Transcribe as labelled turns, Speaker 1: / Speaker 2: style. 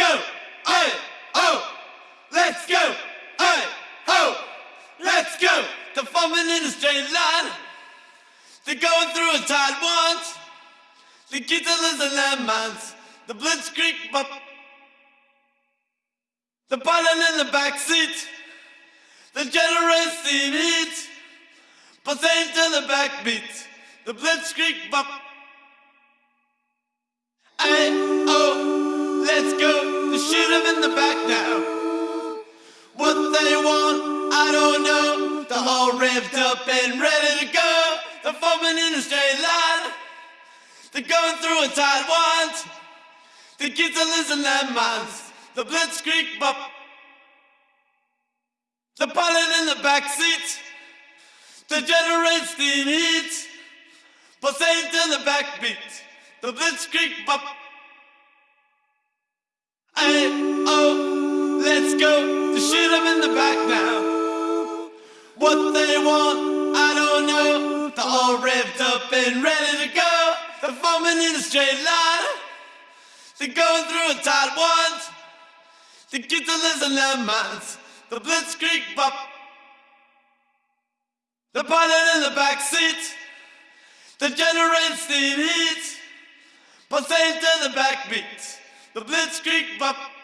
Speaker 1: go, hey, oh. Let's go, hey, ho. Let's go. They're forming in a straight line. They're going through a tide once. The kids are losing their. The blitzkrieg, but the pilot in the backseat. The generous in heat, But they to the backbeat. The blitzkrieg, but shoot him in the back now. What they want, I don't know. They're all revved up and ready to go. They're forming in a straight line. They're going through a tight ones. The kids are losing their minds. The blitzkrieg bop. The pilot in the back seat. The generate steam heat. Pulsating to the backbeat. The blitzkrieg bop. Hey, oh, let's go. To shoot them in the back now. What they want, I don't know. They're all revved up and ready to go. They're forming in a straight line. They're going through a tight ones. The are losing their minds. The blitzkrieg pop. The pilot in the back seat. The generator steam heat. Pulsating to the backbeat. The blitzkrieg bop.